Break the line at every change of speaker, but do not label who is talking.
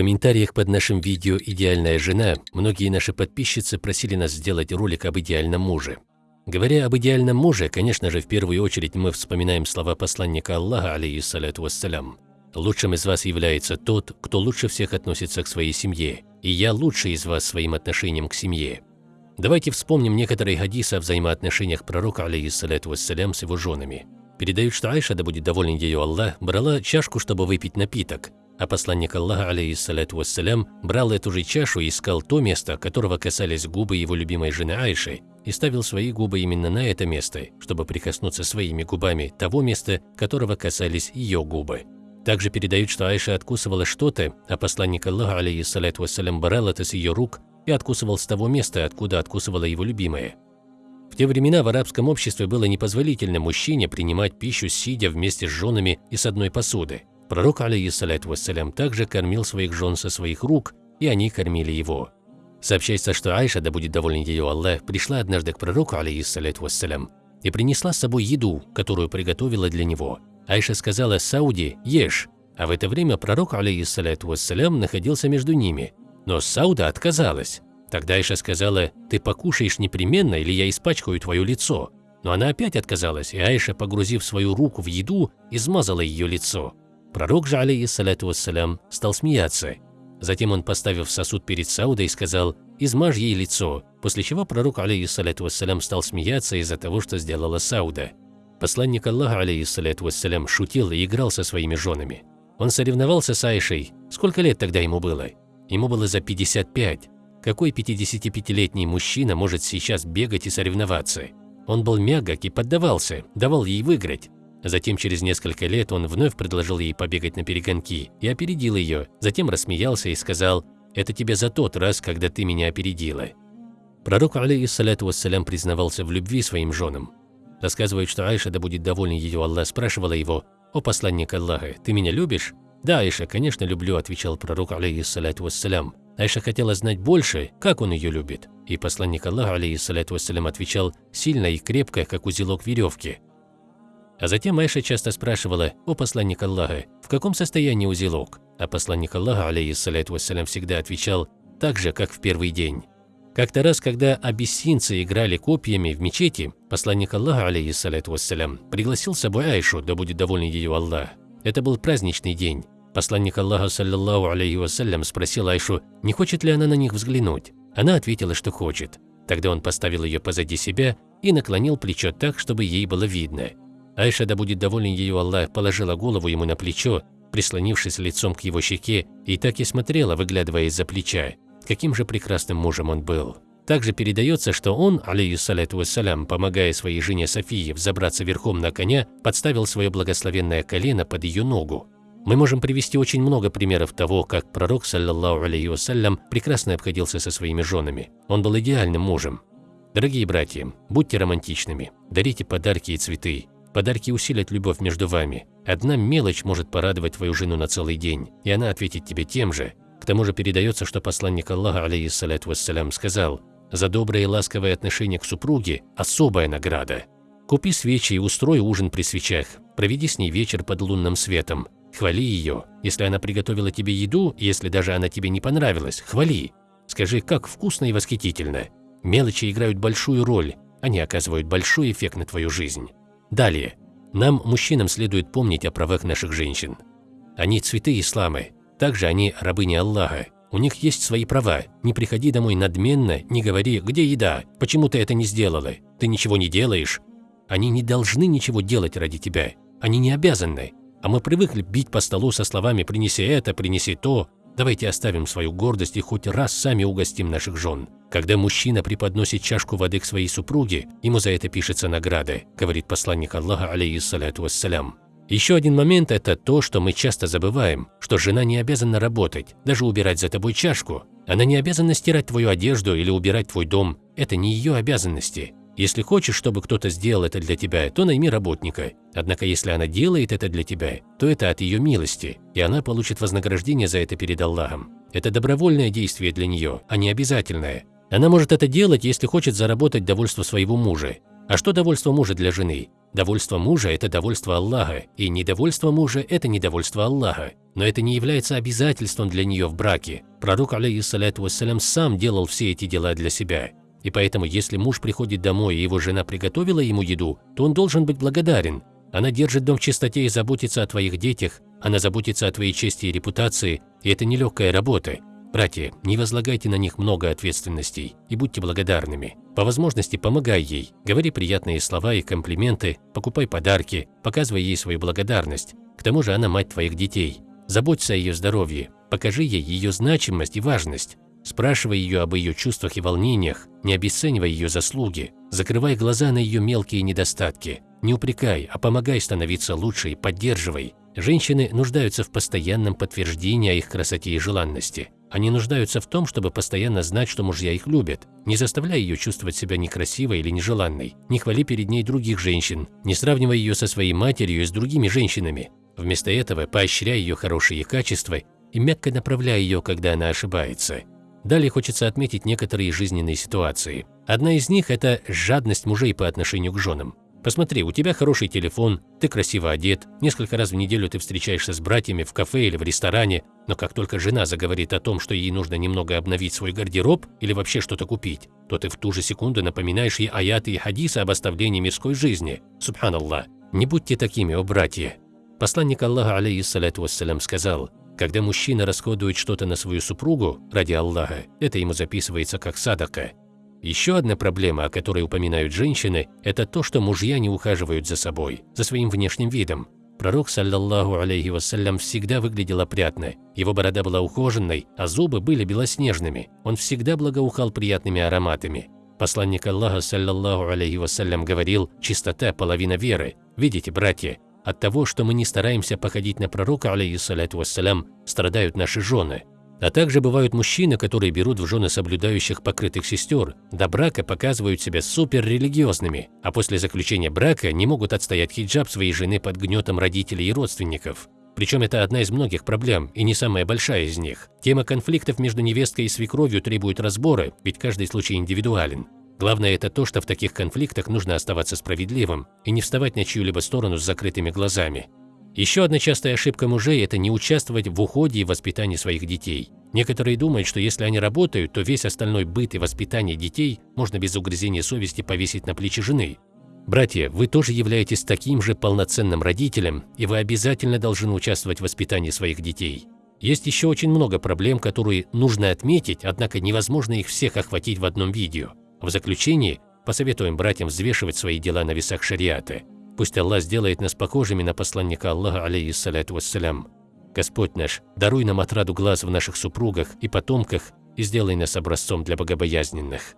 комментариях под нашим видео «Идеальная жена» многие наши подписчицы просили нас сделать ролик об идеальном муже. Говоря об идеальном муже, конечно же, в первую очередь мы вспоминаем слова посланника Аллаха, алейхиссалату вассалям. «Лучшим из вас является тот, кто лучше всех относится к своей семье, и я лучший из вас своим отношением к семье». Давайте вспомним некоторые хадисы о взаимоотношениях пророка, алейхиссалату вассалям, с его женами. Передают, что Айша, да будет доволен ее Аллах, брала чашку, чтобы выпить напиток, а посланник Аллаха, алейхиссалату вассалям, брал эту же чашу и искал то место, которого касались губы его любимой жены Айши, и ставил свои губы именно на это место, чтобы прикоснуться своими губами того места, которого касались ее губы. Также передают, что Айша откусывала что-то, а посланник Аллаха, алейхиссалату вассалям, брал это с ее рук и откусывал с того места, откуда откусывала его любимая. В те времена в арабском обществе было непозволительно мужчине принимать пищу сидя вместе с женами и с одной посуды. Пророк, алейхиссалату вассалям, также кормил своих жен со своих рук, и они кормили его. Сообщается, что Айша, да будет доволен ее Аллах, пришла однажды к пророку, алейхиссалату вассалям, и принесла с собой еду, которую приготовила для него. Айша сказала Сауди «Ешь», а в это время пророк, алейхиссалату вассалям, находился между ними. Но Сауда отказалась. Тогда Айша сказала «Ты покушаешь непременно, или я испачкаю твое лицо». Но она опять отказалась, и Айша, погрузив свою руку в еду, измазала ее лицо. Пророк же, алейхиссалату вассалям, стал смеяться. Затем он, поставив сосуд перед Саудой, сказал «измажь ей лицо», после чего пророк, алейхиссалату вассалям, стал смеяться из-за того, что сделала Сауда. Посланник Аллаха, алейхиссалату вассалям, шутил и играл со своими женами. Он соревновался с Айшей. Сколько лет тогда ему было? Ему было за 55. Какой 55-летний мужчина может сейчас бегать и соревноваться? Он был мягок и поддавался, давал ей выиграть. Затем через несколько лет он вновь предложил ей побегать на перегонки и опередил ее, затем рассмеялся и сказал «Это тебе за тот раз, когда ты меня опередила». Пророк, алейхиссалату вассалям, признавался в любви своим женам. Рассказывает, что Айша, да будет доволен ее Аллах, спрашивала его «О посланник Аллаха, ты меня любишь?» «Да, Айша, конечно, люблю», – отвечал пророк, алейхиссалату вассалям. Айша хотела знать больше, как он ее любит. И посланник Аллаха, алейхиссалату вассалям, отвечал сильно и крепко, как узелок веревки. А затем Айша часто спрашивала, «О посланник Аллаха, в каком состоянии узелок?» А посланник Аллаха, алейхиссалату вассалям, всегда отвечал, так же, как в первый день. Как-то раз, когда абиссинцы играли копьями в мечети, посланник Аллаха, алейхиссалату вассалям, пригласил с собой Айшу, да будет доволен ее Аллах. Это был праздничный день. Посланник Аллаха, саллиллаху алейхи вассалям, спросил Айшу, не хочет ли она на них взглянуть. Она ответила, что хочет. Тогда он поставил ее позади себя и наклонил плечо так, чтобы ей было видно. Айша, да будет доволен ее Аллах, положила голову ему на плечо, прислонившись лицом к его щеке, и так и смотрела, выглядывая из-за плеча. Каким же прекрасным мужем он был. Также передается, что он, алейхиссалату вассалям, помогая своей жене Софии взобраться верхом на коня, подставил свое благословенное колено под ее ногу. Мы можем привести очень много примеров того, как пророк, саллаллаху алейхи вассалям, прекрасно обходился со своими женами. Он был идеальным мужем. Дорогие братья, будьте романтичными, дарите подарки и цветы, Подарки усилят любовь между вами. Одна мелочь может порадовать твою жену на целый день, и она ответит тебе тем же. К тому же передается, что посланник Аллаха, алейхиссалату вассалям, сказал, «За доброе и ласковое отношение к супруге – особая награда. Купи свечи и устрой ужин при свечах, проведи с ней вечер под лунным светом, хвали ее. Если она приготовила тебе еду, если даже она тебе не понравилась, хвали. Скажи, как вкусно и восхитительно. Мелочи играют большую роль, они оказывают большой эффект на твою жизнь. Далее. Нам, мужчинам, следует помнить о правах наших женщин. Они цветы ислама, также они рабыни Аллаха. У них есть свои права. Не приходи домой надменно, не говори «где еда?», «почему ты это не сделала?», «ты ничего не делаешь?». Они не должны ничего делать ради тебя. Они не обязаны. А мы привыкли бить по столу со словами «принеси это, принеси то». Давайте оставим свою гордость и хоть раз сами угостим наших жен. Когда мужчина преподносит чашку воды к своей супруге, ему за это пишется награда, говорит посланник Аллаха, алейхиссалату вассалям. Еще один момент – это то, что мы часто забываем, что жена не обязана работать, даже убирать за тобой чашку. Она не обязана стирать твою одежду или убирать твой дом. Это не ее обязанности. Если хочешь, чтобы кто-то сделал это для тебя, то найми работника. Однако если она делает это для тебя, то это от ее милости, и она получит вознаграждение за это перед Аллахом. Это добровольное действие для нее, а не обязательное. Она может это делать, если хочет заработать довольство своего мужа. А что довольство мужа для жены? Довольство мужа – это довольство Аллаха, и недовольство мужа – это недовольство Аллаха. Но это не является обязательством для нее в браке. Пророк, алейхиссалату вассалям, сам делал все эти дела для себя. И поэтому, если муж приходит домой, и его жена приготовила ему еду, то он должен быть благодарен. Она держит дом в чистоте и заботится о твоих детях, она заботится о твоей чести и репутации, и это нелегкая работа. Братья, не возлагайте на них много ответственностей и будьте благодарными. По возможности помогай ей, говори приятные слова и комплименты, покупай подарки, показывай ей свою благодарность. К тому же она мать твоих детей. Заботься о ее здоровье, покажи ей ее значимость и важность. Спрашивай ее об ее чувствах и волнениях, не обесценивай ее заслуги, закрывай глаза на ее мелкие недостатки. Не упрекай, а помогай становиться лучше и поддерживай. Женщины нуждаются в постоянном подтверждении о их красоте и желанности. Они нуждаются в том, чтобы постоянно знать, что мужья их любят. Не заставляй ее чувствовать себя некрасивой или нежеланной. Не хвали перед ней других женщин. Не сравнивай ее со своей матерью и с другими женщинами. Вместо этого поощряй ее хорошие качества и мягко направляй ее, когда она ошибается. Далее хочется отметить некоторые жизненные ситуации. Одна из них – это жадность мужей по отношению к женам. Посмотри, у тебя хороший телефон, ты красиво одет, несколько раз в неделю ты встречаешься с братьями в кафе или в ресторане, но как только жена заговорит о том, что ей нужно немного обновить свой гардероб или вообще что-то купить, то ты в ту же секунду напоминаешь ей аяты и хадисы об оставлении мирской жизни. Субханаллах. Не будьте такими, о братья. Посланник Аллаха, алейхиссалату вассалям, сказал, когда мужчина расходует что-то на свою супругу ради Аллаха, это ему записывается как садака. Еще одна проблема, о которой упоминают женщины, это то, что мужья не ухаживают за собой, за своим внешним видом. Пророк, саллаллаху алейхи вассалям, всегда выглядел опрятно. Его борода была ухоженной, а зубы были белоснежными. Он всегда благоухал приятными ароматами. Посланник Аллаха, саллаллаху алейхи вассалям, говорил, чистота – половина веры. Видите, братья, от того, что мы не стараемся походить на пророка, алейхиссалату вассалям, страдают наши жены. А также бывают мужчины, которые берут в жены соблюдающих покрытых сестер, до брака показывают себя суперрелигиозными, а после заключения брака не могут отстоять хиджаб своей жены под гнетом родителей и родственников. Причем это одна из многих проблем, и не самая большая из них. Тема конфликтов между невесткой и свекровью требует разбора, ведь каждый случай индивидуален. Главное это то, что в таких конфликтах нужно оставаться справедливым и не вставать на чью-либо сторону с закрытыми глазами. Еще одна частая ошибка мужей – это не участвовать в уходе и воспитании своих детей. Некоторые думают, что если они работают, то весь остальной быт и воспитание детей можно без угрызения совести повесить на плечи жены. Братья, вы тоже являетесь таким же полноценным родителем, и вы обязательно должны участвовать в воспитании своих детей. Есть еще очень много проблем, которые нужно отметить, однако невозможно их всех охватить в одном видео. В заключении посоветуем братьям взвешивать свои дела на весах шариата. Пусть Аллах сделает нас похожими на посланника Аллаха, алейхиссалату вассалям. Господь наш, даруй нам отраду глаз в наших супругах и потомках и сделай нас образцом для богобоязненных.